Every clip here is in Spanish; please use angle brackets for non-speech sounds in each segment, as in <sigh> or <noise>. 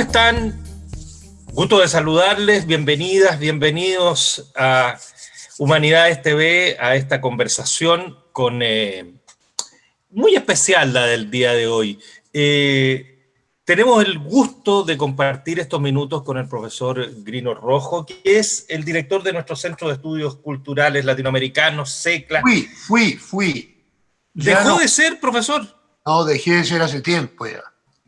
¿Cómo están? Gusto de saludarles, bienvenidas, bienvenidos a Humanidades TV, a esta conversación con, eh, muy especial la del día de hoy. Eh, tenemos el gusto de compartir estos minutos con el profesor Grino Rojo, que es el director de nuestro Centro de Estudios Culturales Latinoamericanos, SECLA. Fui, fui, fui. ¿Dejó de ser, profesor? No, dejé de ser hace tiempo ya.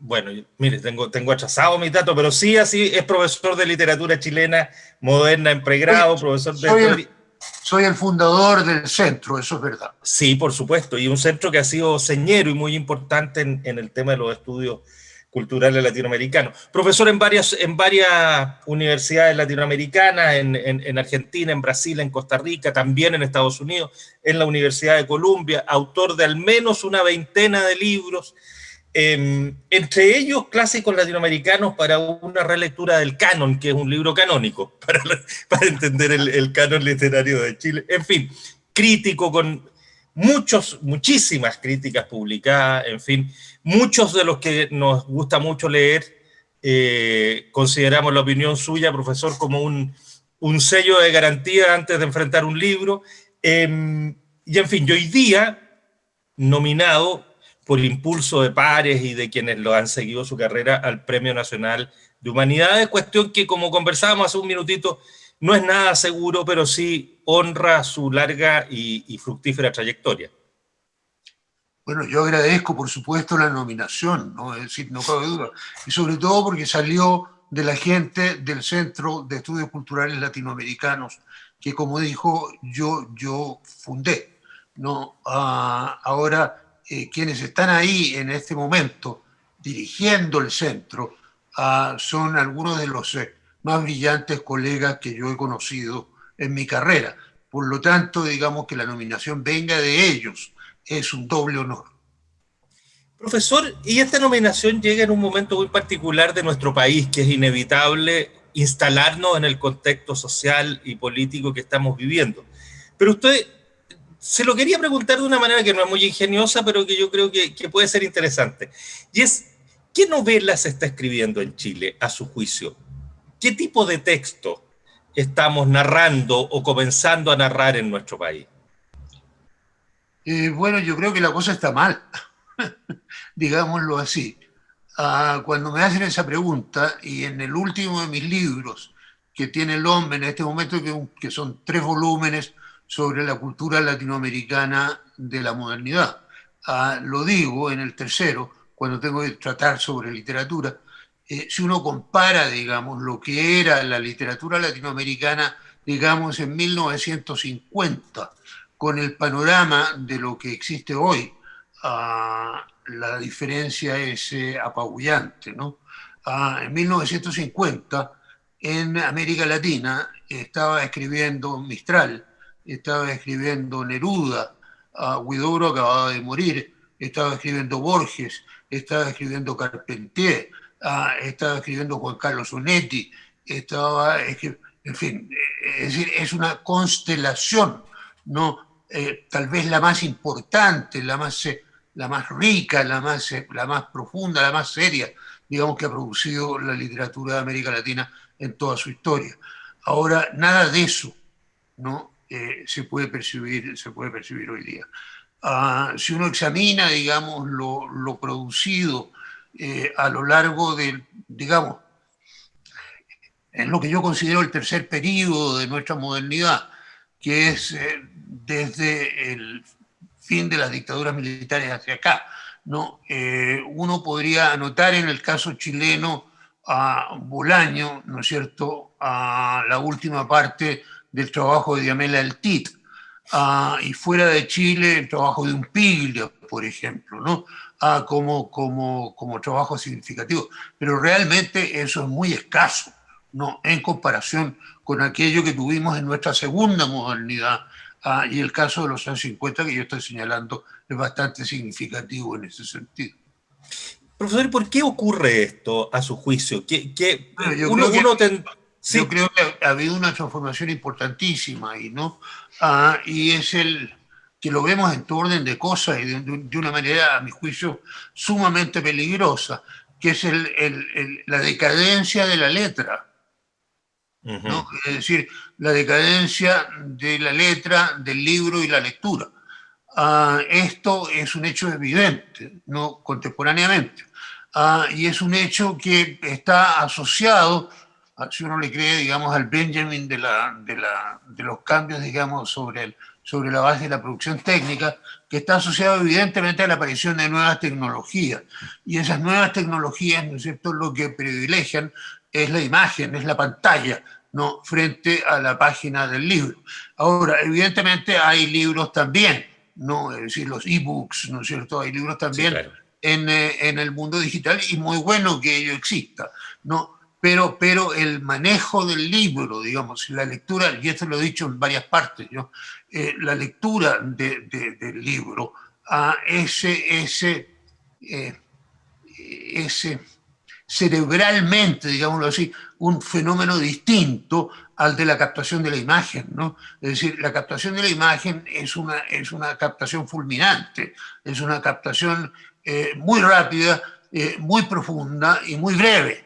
Bueno, mire, tengo, tengo atrasado mi dato, pero sí, así es profesor de literatura chilena moderna en pregrado, profesor de... Soy el, soy el fundador del centro, eso es verdad. Sí, por supuesto, y un centro que ha sido señero y muy importante en, en el tema de los estudios culturales latinoamericanos. Profesor en varias, en varias universidades latinoamericanas, en, en, en, Argentina, en Brasil, en Costa Rica, también en Estados Unidos, en la Universidad de Columbia, autor de al menos una veintena de libros, eh, entre ellos clásicos latinoamericanos para una relectura del canon, que es un libro canónico, <laughs> para, entender el, canon literario de Chile. En fin, crítico con muchos, muchísimas críticas publicadas, en fin, muchos de los que nos gusta mucho leer, eh, consideramos la opinión suya, profesor, como un, un, sello de garantía antes de enfrentar un libro. Eh, y en fin, yo hoy día, nominado por impulso de pares y de quienes lo han seguido su carrera al Premio Nacional de Humanidades, cuestión que como conversábamos hace un minutito, no es nada seguro, pero sí honra su larga y, y fructífera trayectoria. Bueno, yo agradezco, por supuesto, la nominación, ¿no? es decir, no cabe duda, y sobre todo porque salió de la gente del Centro de Estudios Culturales Latinoamericanos, que como dijo, yo, yo fundé. ¿no? Ah, ahora, eh, quienes están ahí en este momento dirigiendo el centro ah, son algunos de los eh, más brillantes colegas que yo he conocido en mi carrera. Por lo tanto, digamos que la nominación venga de ellos es un doble honor. Profesor, y esta nominación llega en un momento muy particular de nuestro país, que es inevitable instalarnos en el contexto social y político que estamos viviendo. Pero usted se lo quería preguntar de una manera que no es muy ingeniosa, pero que yo creo que, puede ser interesante. Y es, ¿qué novelas se está escribiendo en Chile, a su juicio? ¿Qué tipo de texto estamos narrando o comenzando a narrar en nuestro país? Eh, bueno, yo creo que la cosa está mal, <laughs> digámoslo así. Ah, cuando me hacen esa pregunta, y en el último de mis libros, que tiene el hombre en este momento, que son tres volúmenes sobre la cultura latinoamericana de la modernidad, ah, lo digo en el tercero, cuando tengo que tratar sobre literatura, eh, si uno compara, digamos, lo que era la literatura latinoamericana, digamos, en 1950, con el panorama de lo que existe hoy, uh, la diferencia es eh, apabullante. ¿no? Uh, en 1950, en América Latina, estaba escribiendo Mistral, estaba escribiendo Neruda, uh, Huidobro acababa de morir, estaba escribiendo Borges, estaba escribiendo Carpentier, Ah, estaba escribiendo Juan Carlos Onetti, estaba, en fin, es decir, es una constelación, ¿no? Eh, tal vez la más importante, la más, eh, la más rica, la más, eh, la más profunda, la más seria, digamos, que ha producido la literatura de América Latina en toda su historia. Ahora, nada de eso ¿no? Se, puede percibir, se puede percibir hoy día. Ah, si uno examina, digamos, lo, lo producido eh, a lo largo del, digamos, en lo que yo considero el tercer periodo de nuestra modernidad, que es eh, desde el fin de las dictaduras militares hacia acá. ¿no? Eh, uno podría anotar en el caso chileno a Bolaño, ¿no es cierto?, a la última parte del trabajo de Diamela El Tit, y fuera de Chile el trabajo de un Piglia, por ejemplo, ¿no? como, como, como trabajo significativo. Pero realmente eso es muy escaso, ¿no? En comparación con aquello que tuvimos en nuestra segunda modernidad, ah, y el caso de los años 50 que yo estoy señalando es bastante significativo en ese sentido. Profesor, ¿por qué ocurre esto a su juicio? ¿Qué, uno, ten... sí. yo, creo que ha habido una transformación importantísima ahí, ¿no? Ah, y es el, que lo vemos en tu orden de cosas y de, de, una manera, a mi juicio, sumamente peligrosa, que es la decadencia de la letra. Es decir, la decadencia de la letra, del libro y la lectura. Ah, esto es un hecho evidente, no contemporáneamente. Ah, y es un hecho que está asociado, si uno le cree, digamos, al Benjamin de, la, de, la, de los cambios, digamos, sobre, el, sobre la base de la producción técnica, que está asociado evidentemente a la aparición de nuevas tecnologías. Y esas nuevas tecnologías, ¿no es cierto?, lo que privilegian es la imagen, es la pantalla, ¿no? frente a la página del libro. Ahora, evidentemente hay libros también, ¿no? es decir, los e-books, ¿no es cierto? Hay libros también en, eh, en, el mundo digital y muy bueno que ello exista, ¿no? Pero, pero el manejo del libro, digamos, la lectura, y esto lo he dicho en varias partes. Eh, la lectura de, del libro, a eh, cerebralmente, digámoslo así, un fenómeno distinto al de la captación de la imagen. Es decir, la captación de la imagen es una, captación fulminante, es una captación eh, muy rápida, muy profunda y muy breve,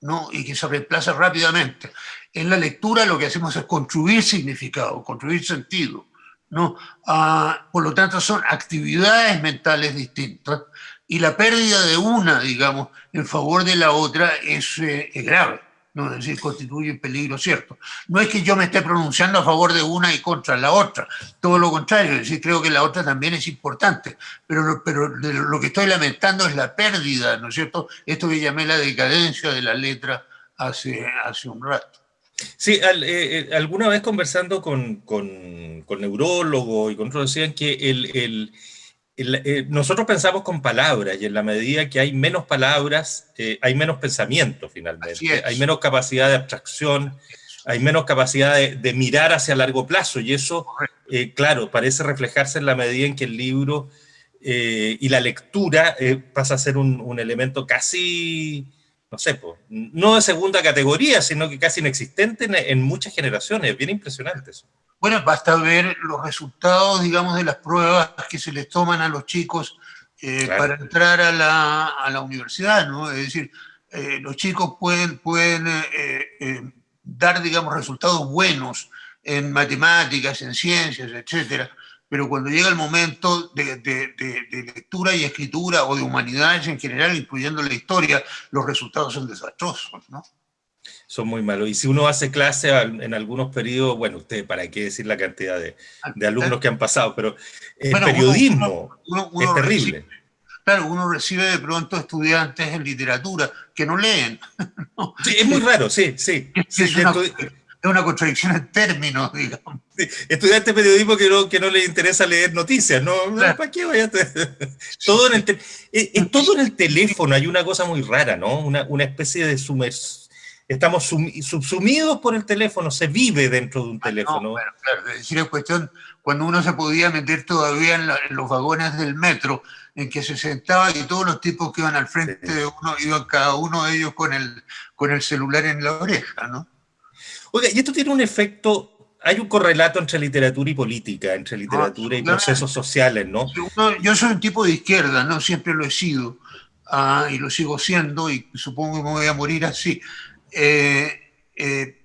¿no? Y que se reemplaza rápidamente. En la lectura lo que hacemos es construir significado, construir sentido, ¿no? Ah, por lo tanto, son actividades mentales distintas y la pérdida de una, digamos, en favor de la otra es, eh, grave, ¿no? decir, constituye peligro cierto. No es que yo me esté pronunciando a favor de una y contra la otra, todo lo contrario, decir, creo que la otra también es importante, pero, pero lo que estoy lamentando es la pérdida, ¿no es cierto? Esto que llamé la decadencia de la letra hace, hace un rato. Sí, eh, eh, alguna vez conversando con, con, con neurólogos y con otros decían que el, nosotros pensamos con palabras y en la medida que hay menos palabras, eh, hay menos pensamiento finalmente, hay menos capacidad de abstracción, hay menos capacidad de, mirar hacia largo plazo y eso, eh, claro, parece reflejarse en la medida en que el libro y la lectura pasa a ser un, elemento casi, no sé, no de segunda categoría, sino que casi inexistente en, en muchas generaciones, es bien impresionante eso. Bueno, basta ver los resultados, digamos, de las pruebas que se les toman a los chicos eh, para entrar a la, a la, universidad, ¿no? Es decir, eh, los chicos pueden, pueden eh, dar, digamos, resultados buenos en matemáticas, en ciencias, etcétera, pero cuando llega el momento de, de, de, lectura y escritura o de humanidades en general, incluyendo la historia, los resultados son desastrosos, ¿no? Son muy malos. Y si uno hace clase en algunos periodos, bueno, usted, ¿para qué decir la cantidad de, alumnos que han pasado? Pero el periodismo es terrible. claro, uno recibe de pronto estudiantes en literatura que no leen. <laughs> Sí, es muy raro, sí, sí. <laughs> Es, una, contradicción en términos, digamos. estudiantes de periodismo que no, que no les interesa leer noticias, ¿no? ¿Para qué vaya todo, en el en, todo en el teléfono hay una cosa muy rara, ¿no? Una, una especie de sumersión estamos subsumidos por el teléfono, se vive dentro de un ah, teléfono. bueno, claro, es decir, es cuestión, cuando uno se podía meter todavía en, los vagones del metro, en que se sentaba y todos los tipos que iban al frente de uno, iban cada uno de ellos con el, con el celular en la oreja, ¿no? Oiga, y esto tiene un efecto, hay un correlato entre literatura y política, entre ah, literatura y procesos sociales, ¿no? yo soy un tipo de izquierda, ¿no? Siempre lo he sido, ah, y lo sigo siendo, y supongo que me voy a morir así. Eh, eh,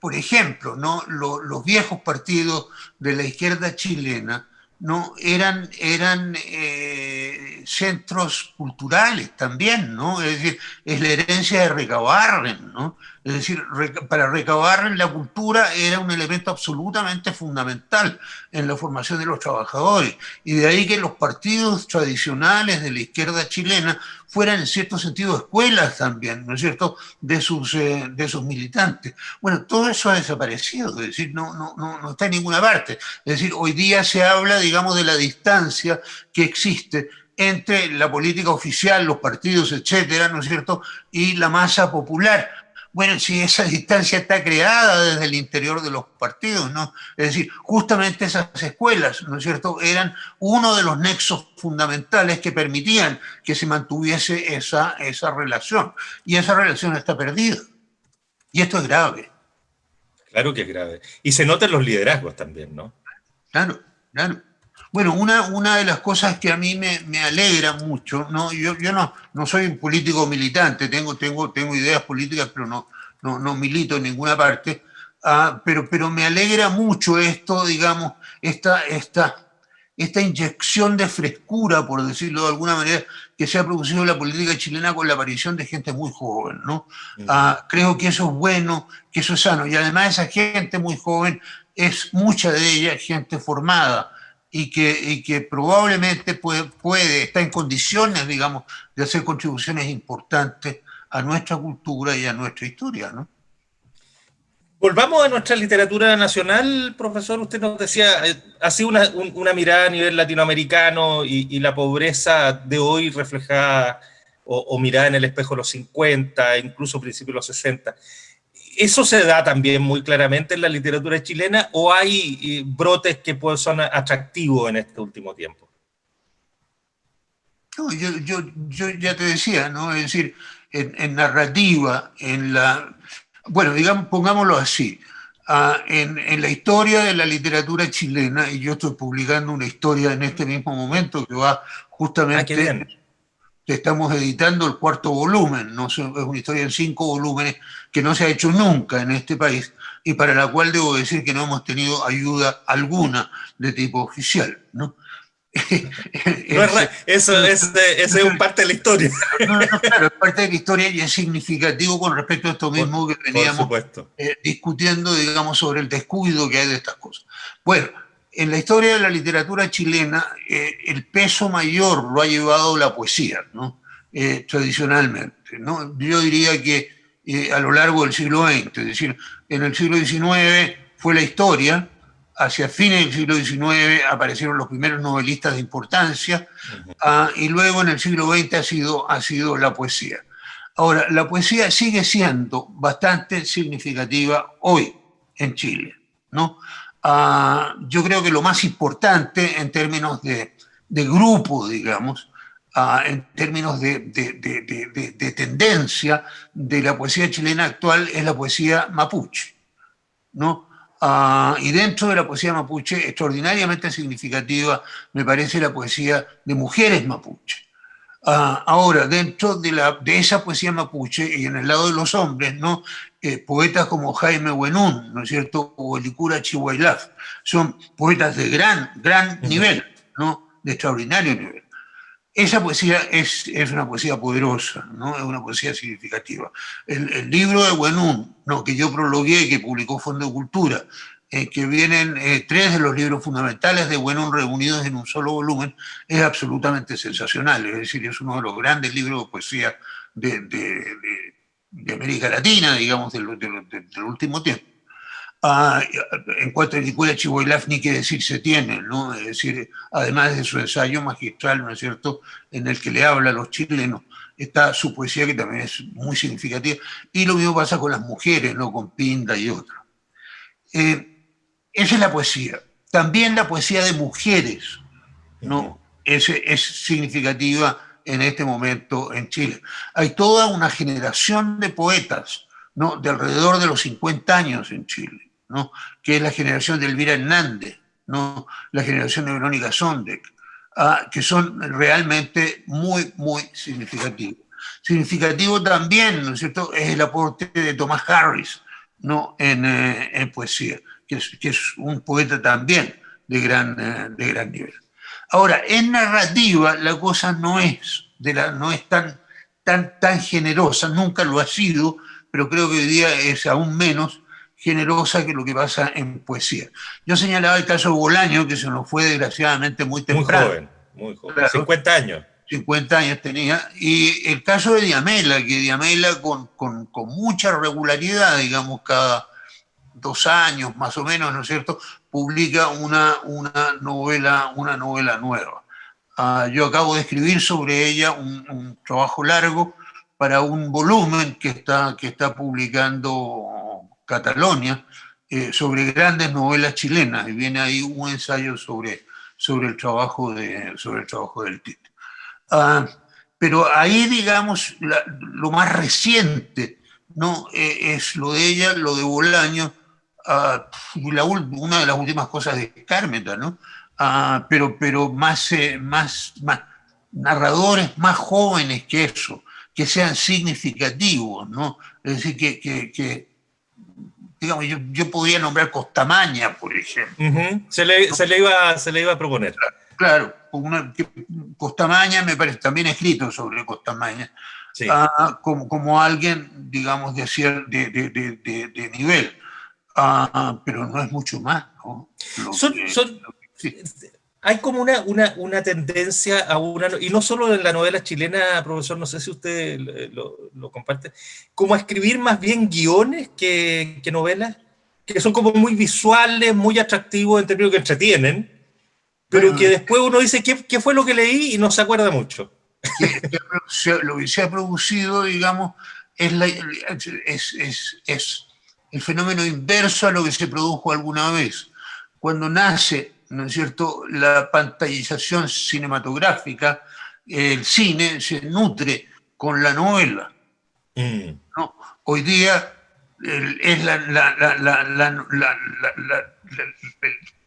por ejemplo, ¿no? los viejos partidos de la izquierda chilena ¿no? eran, eran eh, centros culturales también, ¿no? es decir, es la herencia de Recabarren, ¿no? Es decir, para recabar la cultura era un elemento absolutamente fundamental en la formación de los trabajadores. Y de ahí que los partidos tradicionales de la izquierda chilena fueran en cierto sentido escuelas también, ¿no es cierto?, de sus, eh, de sus militantes. Bueno, todo eso ha desaparecido, es decir, no, no, no, no está en ninguna parte. Es decir, hoy día se habla, digamos, de la distancia que existe entre la política oficial, los partidos, etcétera, ¿no es cierto?, y la masa popular bueno, si esa distancia está creada desde el interior de los partidos, ¿no? Es decir, justamente esas escuelas, ¿no es cierto?, eran uno de los nexos fundamentales que permitían que se mantuviese esa, esa relación. Y esa relación está perdida. Y esto es grave. Claro que es grave. Y se notan los liderazgos también, ¿no? Claro, claro. Bueno, una, una de las cosas que a mí me, me alegra mucho, ¿no? yo, yo no, no soy un político militante, tengo, tengo, tengo ideas políticas, pero no, no, no milito en ninguna parte, uh, pero, pero me alegra mucho esto, digamos, esta, esta, esta inyección de frescura, por decirlo de alguna manera, que se ha producido en la política chilena con la aparición de gente muy joven, ¿no? Uh, creo que eso es bueno, que eso es sano, y además esa gente muy joven es mucha de ella gente formada, y que, y que probablemente puede, puede, está en condiciones, digamos, de hacer contribuciones importantes a nuestra cultura y a nuestra historia, ¿no? Volvamos a nuestra literatura nacional, profesor. Usted nos decía, eh, así una, una mirada a nivel latinoamericano y, y la pobreza de hoy reflejada o, o, mirada en el espejo de los 50, incluso principios de los 60. ¿Eso se da también muy claramente en la literatura chilena o hay eh, brotes que pues, son atractivos en este último tiempo? No, yo, yo, yo, ya te decía, ¿no? Es decir, en, en narrativa, en la... Bueno, digamos, pongámoslo así. Uh, en, en, la historia de la literatura chilena, y yo estoy publicando una historia en este mismo momento que va justamente... Estamos editando el cuarto volumen, ¿no? es una historia en cinco volúmenes que no se ha hecho nunca en este país y para la cual debo decir que no hemos tenido ayuda alguna de tipo oficial. ¿no? <laughs> eso, es, es un parte de la historia. <laughs> No, no, claro, es parte de la historia y es significativo con respecto a esto mismo que veníamos eh, discutiendo, digamos, sobre el descuido que hay de estas cosas. Bueno, en la historia de la literatura chilena, eh, el peso mayor lo ha llevado la poesía, ¿no? Eh, tradicionalmente. ¿no? Yo diría que eh, a lo largo del siglo XX, es decir, en el siglo XIX fue la historia, hacia fines del siglo XIX aparecieron los primeros novelistas de importancia, uh -huh. uh, y luego en el siglo XX ha sido, ha sido la poesía. Ahora, la poesía sigue siendo bastante significativa hoy en Chile, ¿no? Uh, yo creo que lo más importante en términos de, de grupo, digamos, uh, en términos de, de, de, tendencia de la poesía chilena actual es la poesía mapuche. ¿no? Uh, y dentro de la poesía mapuche, extraordinariamente significativa, me parece la poesía de mujeres mapuche. Uh, ahora, dentro de, la, de, esa poesía mapuche y en el lado de los hombres, ¿no? Eh, poetas como Jaime Buenún, ¿no es cierto? O Elicura Chihuailaf, son poetas de gran, gran nivel, ¿no? De extraordinario nivel. Esa poesía es, es una poesía poderosa, ¿no? Es una poesía significativa. El, el libro de Buenún, ¿no? que yo prologué y que publicó Fondo de Cultura, eh, que vienen eh, tres de los libros fundamentales de Buenon reunidos en un solo volumen, es absolutamente sensacional. Es decir, es uno de los grandes libros de poesía de, de, de, América Latina, digamos, del, del último tiempo. Ah, en cuanto a Nicola Chihuahilaf, ni que decir se tiene, ¿no? Es decir, además de su ensayo magistral, ¿no es cierto?, en el que le habla a los chilenos, está su poesía que también es muy significativa, y lo mismo pasa con las mujeres, ¿no?, con Pinda y otros. Eh, esa es la poesía. También la poesía de mujeres, ¿no? Es, es significativa en este momento en Chile. Hay toda una generación de poetas, ¿no? De alrededor de los 50 años en Chile, ¿no? Que es la generación de Elvira Hernández, ¿no? La generación de Verónica Sondek, uh, que son realmente muy, muy significativos. Significativo también, ¿no es cierto?, es el aporte de Thomas Harris, ¿no? En, eh, en poesía que es, que es un poeta también de gran, eh, de gran nivel. Ahora, en narrativa la cosa no es, de la, no es tan, tan, tan generosa, nunca lo ha sido, pero creo que hoy día es aún menos generosa que lo que pasa en poesía. Yo señalaba el caso de Bolaño, que se nos fue desgraciadamente muy temprano. Muy joven, muy joven, claro, 50 años. 50 años tenía, y el caso de Diamela, que Diamela con, con, con mucha regularidad, digamos, cada, dos años más o menos, ¿no es cierto?, publica una, una, novela, una novela nueva. Uh, yo acabo de escribir sobre ella un, trabajo largo para un volumen que está, que está publicando Catalonia eh, sobre grandes novelas chilenas, y viene ahí un ensayo sobre, sobre, el, trabajo de, sobre el trabajo del Tite. Uh, pero ahí, digamos, lo más reciente no eh, es lo de ella, lo de Bolaño, Uh, la, una de las últimas cosas de Carmeta, ¿no? ah, pero, pero más, eh, más, más, narradores más jóvenes que eso, que sean significativos, ¿no? Es decir, que, que, digamos, yo, yo, podría nombrar Costamaña, por ejemplo. se, le, se, le, iba, se le iba a proponer. Claro, Costamaña me parece también escrito sobre Costamaña, ah, como, como, alguien, digamos, de, de, de, de nivel, ah, pero no es mucho más. ¿no? son, son, hay como una, una, una, tendencia a una, y no solo en la novela chilena, profesor, no sé si usted lo, lo comparte, como a escribir más bien guiones que, que, novelas, que son como muy visuales, muy atractivos en términos que entretienen, pero que después uno dice, ¿qué, ¿qué, fue lo que leí? Y no se acuerda mucho. lo que se ha producido, digamos, es, la, es, es, es el fenómeno inverso a lo que se produjo alguna vez. Cuando nace ¿no es cierto?, la pantallización cinematográfica, el cine se nutre con la novela. Mm. ¿no? Hoy día es la,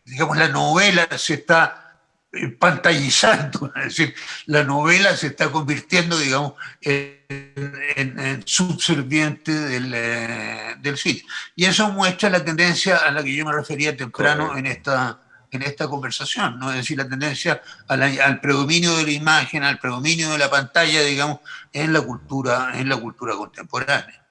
digamos, la novela se está eh, pantallizando, <laughs> es decir, la novela se está convirtiendo, digamos, en, subserviente del, eh, del, cine. Y eso muestra la tendencia a la que yo me refería temprano en esta, en esta conversación, ¿no? es decir, la tendencia al predominio de la imagen, al predominio de la pantalla, digamos, en la cultura, en la cultura contemporánea.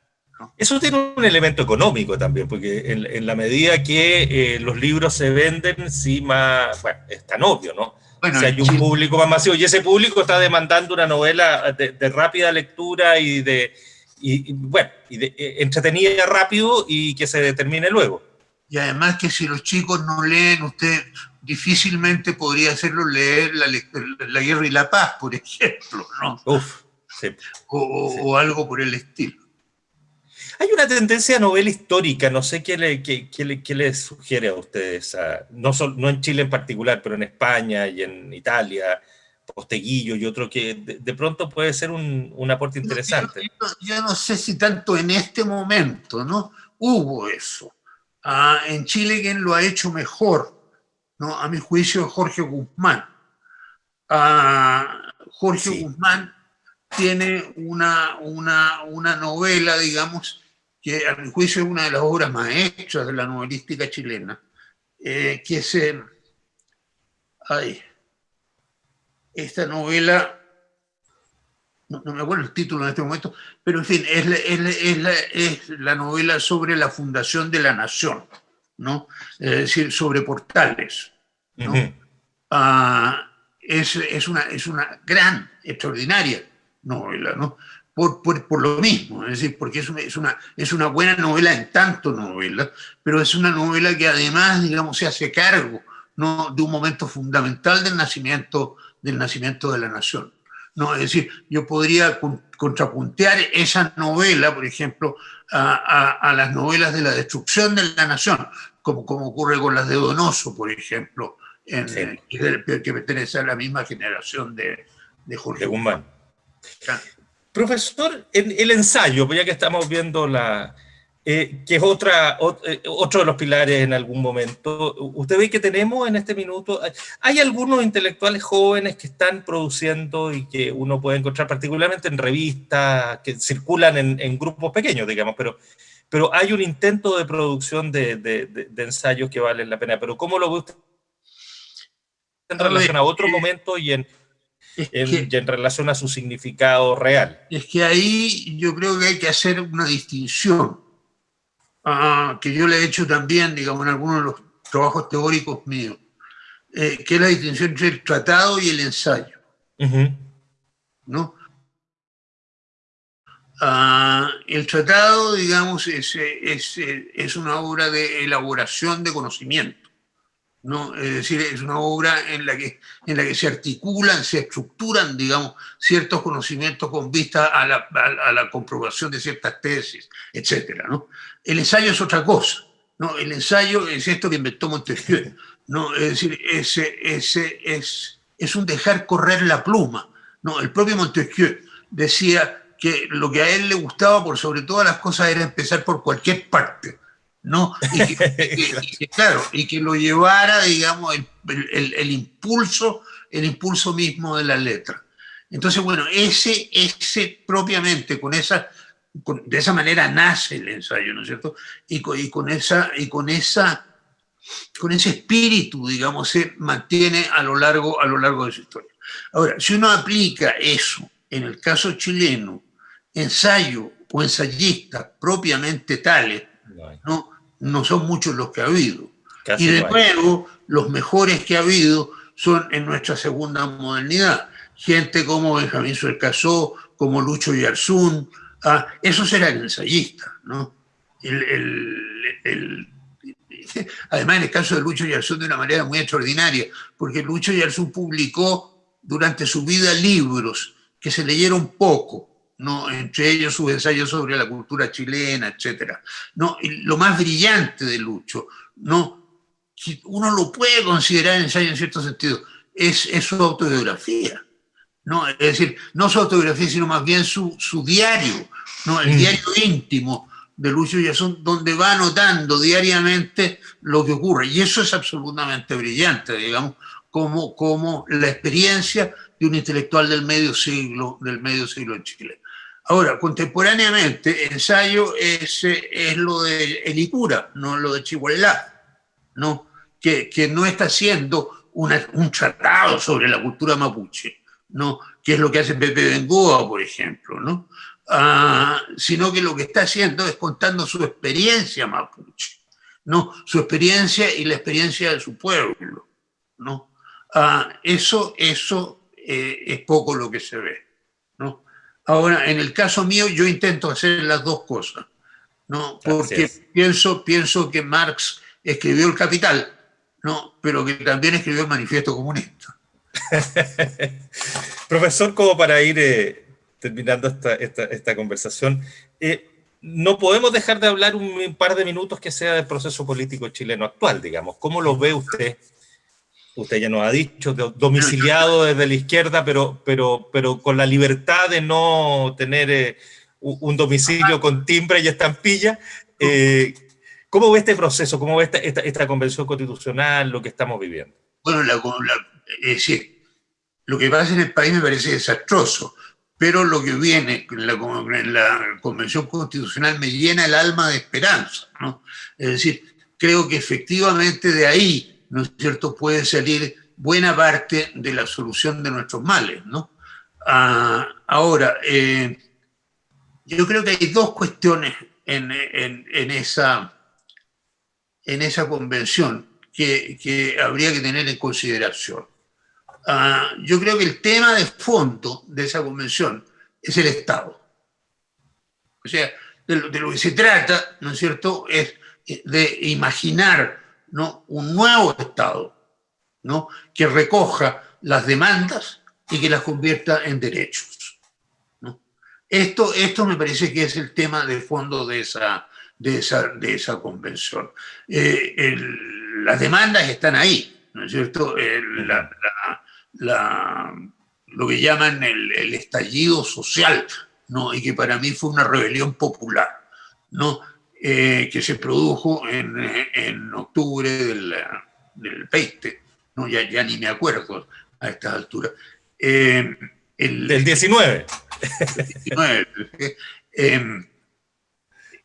Eso tiene un elemento económico también, porque en, la medida que eh, los libros se venden, sí más, bueno, es tan obvio, ¿no? Bueno, si hay un público más masivo, y ese público está demandando una novela de, rápida lectura y de, y, bueno, y de, eh, entretenida rápido y que se determine luego. Y además que si los chicos no leen, usted difícilmente podría hacerlo leer La, Guerra y la Paz, por <laughs> ejemplo, ¿no? Uf, o, algo por el estilo. Hay una tendencia a novela histórica, no sé qué le, qué, le, sugiere a ustedes, no, no en Chile en particular, pero en España y en Italia, Posteguillo y otro que de, pronto puede ser un, un aporte interesante. yo, no sé si tanto en este momento, ¿no? Hubo eso. Ah, en Chile, quien lo ha hecho mejor, ¿no? a mi juicio, Jorge Guzmán. Ah, Jorge Guzmán tiene una, una, una, novela, digamos, que a mi juicio es una de las obras maestras de la novelística chilena, eh, que es... Eh, ay, esta novela no, me acuerdo el título en este momento, pero en fin, es la, es, la, novela sobre la fundación de la nación, ¿no? Es decir, sobre portales, ¿no? Ah, es, una, es una gran, extraordinaria novela, ¿no? Por, por, lo mismo, es decir, porque es una, es, una, es una buena novela en tanto novela, pero es una novela que además, digamos, se hace cargo ¿no? de un momento fundamental del nacimiento, del nacimiento de la nación. No, es decir, yo podría contrapuntear esa novela, por ejemplo, a, las novelas de la destrucción de la nación, como, como ocurre con las de Donoso, por ejemplo, en, que, pertenece a la misma generación de, Jorge Guzmán. Profesor, en el ensayo, ya que estamos viendo la, eh, que es otra, eh, otro de los pilares en algún momento. Usted ve que tenemos en este minuto, hay algunos intelectuales jóvenes que están produciendo y que uno puede encontrar particularmente en revistas que circulan en, grupos pequeños, digamos, pero, pero hay un intento de producción de, de, ensayos que valen la pena. Pero ¿cómo lo ve usted en relación a otro momento y en, en relación a su significado real? Es que ahí yo creo que hay que hacer una distinción Ah, que yo le he hecho también, digamos, en algunos de los trabajos teóricos míos, eh, que es la distinción entre el tratado y el ensayo. ¿no? Ah, el tratado, digamos, es, es, es, una obra de elaboración de conocimiento. ¿No? Es decir, es una obra en la, que, en la que se articulan, se estructuran, digamos, ciertos conocimientos con vista a la, a, la comprobación de ciertas tesis, etc. ¿no? El ensayo es otra cosa. ¿no? El ensayo es esto que inventó Montesquieu. ¿no? Es decir, ese, ese, es, es un dejar correr la pluma. ¿no? El propio Montesquieu decía que lo que a él le gustaba por sobre todas las cosas era empezar por cualquier parte ¿no? Y que, <laughs> claro, y que lo llevara, digamos, el, impulso, el impulso mismo de la letra. Entonces, bueno, ese, ese propiamente, con esa, de esa manera nace el ensayo, ¿no es cierto? Y con, esa, y con, esa, con ese espíritu, digamos, se mantiene a lo, largo, a lo largo de su historia. Ahora, si uno aplica eso en el caso chileno, ensayo o ensayistas propiamente tales, no, no son muchos los que ha habido. y de nuevo, los mejores que ha habido son en nuestra segunda modernidad. Gente como Benjamín Suercasó, como Lucho Yarzún, ah, esos eran ensayistas, ¿no? <laughs> además, en el caso de Lucho Yarzún, de una manera muy extraordinaria, porque Lucho Yarzún publicó durante su vida libros que se leyeron poco, ¿no? entre ellos sus ensayos sobre la cultura chilena, etc. ¿no? lo más brillante de Lucho, ¿no? uno lo puede considerar ensayo en cierto sentido, es, es su autobiografía. ¿no? Es decir, no su autobiografía, sino más bien su, su diario, ¿no? el mm. diario íntimo de Lucho Yazón, donde va anotando diariamente lo que ocurre. Y eso es absolutamente brillante, digamos, como, como la experiencia de un intelectual del medio siglo, del medio siglo en Chile. Ahora, contemporáneamente, ensayo es, es lo de Elicura, no lo de Chihuahua, ¿no? Que, que no está haciendo un tratado sobre la cultura mapuche, ¿no? que es lo que hace Pepe Bengoa, por ejemplo, ¿no? Ah, sino que lo que está haciendo es contando su experiencia mapuche, ¿no? su experiencia y la experiencia de su pueblo. ¿no? Ah, eso eso eh, es poco lo que se ve. Ahora, en el caso mío, yo intento hacer las dos cosas, ¿no? Porque pienso, pienso que Marx escribió El Capital, ¿no? Pero que también escribió el Manifiesto Comunista. <laughs> Profesor, como para ir eh, terminando esta, esta, conversación, eh, no podemos dejar de hablar un, par de minutos que sea del proceso político chileno actual, digamos. ¿Cómo lo ve usted usted ya nos ha dicho, domiciliado desde la izquierda, pero, pero, pero con la libertad de no tener eh, un domicilio con timbre y estampilla. Eh, ¿Cómo ve este proceso? ¿Cómo ve esta, esta, convención constitucional, lo que estamos viviendo? Bueno, es decir, lo que pasa en el país me parece desastroso, pero lo que viene en la, en la convención constitucional me llena el alma de esperanza. ¿no? Es decir, creo que efectivamente de ahí ¿no es cierto?, puede salir buena parte de la solución de nuestros males, ¿no? Ah, ahora, eh, yo creo que hay dos cuestiones en, esa, en esa convención que, habría que tener en consideración. Ah, yo creo que el tema de fondo de esa convención es el Estado. O sea, de lo, de lo que se trata, ¿no es cierto?, es de imaginar ¿no? un nuevo Estado ¿no? que recoja las demandas y que las convierta en derechos. ¿no? Esto, esto me parece que es el tema de fondo de esa, de esa, de esa convención. Eh, las demandas están ahí, ¿no es cierto? lo que llaman el, el, estallido social, ¿no? y que para mí fue una rebelión popular. ¿no? Eh, que se produjo en, en octubre del, del 20, ¿no? ya, ya ni me acuerdo a estas alturas. Eh, el, del 19. <laughs> El 19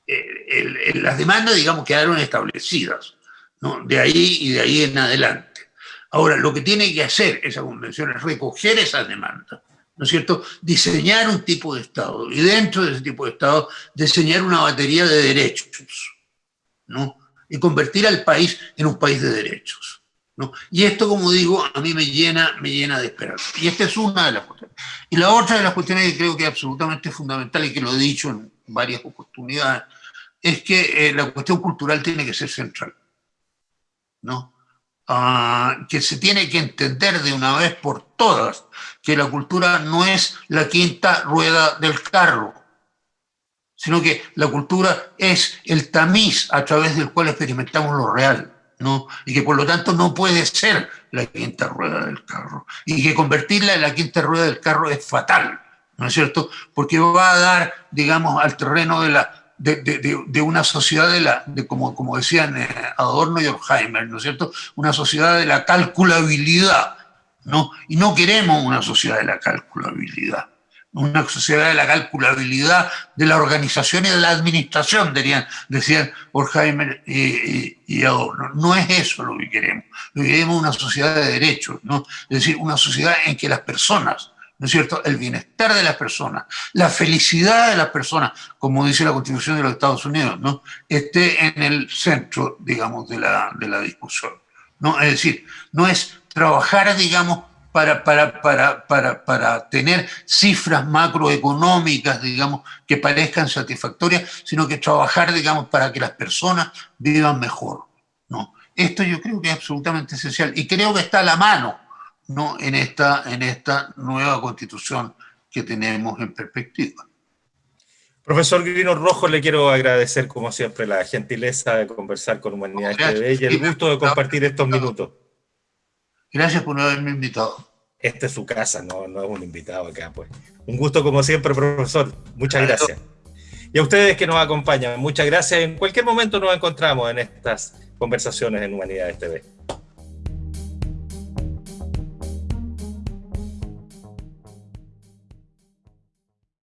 eh, las demandas, digamos, quedaron establecidas, ¿no? de ahí y de ahí en adelante. Ahora, lo que tiene que hacer esa convención es recoger esas demandas ¿no es cierto?, diseñar un tipo de Estado y dentro de ese tipo de Estado diseñar una batería de derechos, ¿no? Y convertir al país en un país de derechos, ¿no? Y esto, como digo, a mí me llena, me llena de esperanza. Y esta es una de las cuestiones. Y la otra de las cuestiones que creo que es absolutamente fundamental y que lo he dicho en varias oportunidades, es que eh, la cuestión cultural tiene que ser central, ¿no? Ah, que se tiene que entender de una vez por todas que la cultura no es la quinta rueda del carro, sino que la cultura es el tamiz a través del cual experimentamos lo real, ¿no? y que por lo tanto no puede ser la quinta rueda del carro, y que convertirla en la quinta rueda del carro es fatal, ¿no es cierto? Porque va a dar, digamos, al terreno de la de, una sociedad de la, de como, como decían eh, Adorno y Horkheimer, ¿no es cierto? Una sociedad de la calculabilidad, ¿no? Y no queremos una sociedad de la calculabilidad una sociedad de la calculabilidad de la organización y de la administración, dirían, decían Horkheimer y, Adorno. No es eso lo que queremos. Lo que queremos una sociedad de derechos, ¿no? Es decir, una sociedad en que las personas, ¿no es cierto?, el bienestar de las personas, la felicidad de las personas, como dice la Constitución de los Estados Unidos, ¿no?, esté en el centro, digamos, de la, de la discusión. ¿no? Es decir, no es trabajar, digamos, para, para, para, para, para tener cifras macroeconómicas, digamos, que parezcan satisfactorias, sino que trabajar, digamos, para que las personas vivan mejor. ¿no? Esto yo creo que es absolutamente esencial y creo que está a la mano ¿no? en, esta, en esta nueva constitución que tenemos en perspectiva. Profesor Grino Rojo, le quiero agradecer, como siempre, la gentileza de conversar con Humanidad TV y el gusto de compartir estos minutos. Gracias por haberme invitado. Esta es su casa, no, no es un invitado acá, pues. Un gusto como siempre, profesor. Muchas gracias. Y a ustedes que nos acompañan, muchas gracias. En cualquier momento nos encontramos en estas conversaciones en Humanidades TV.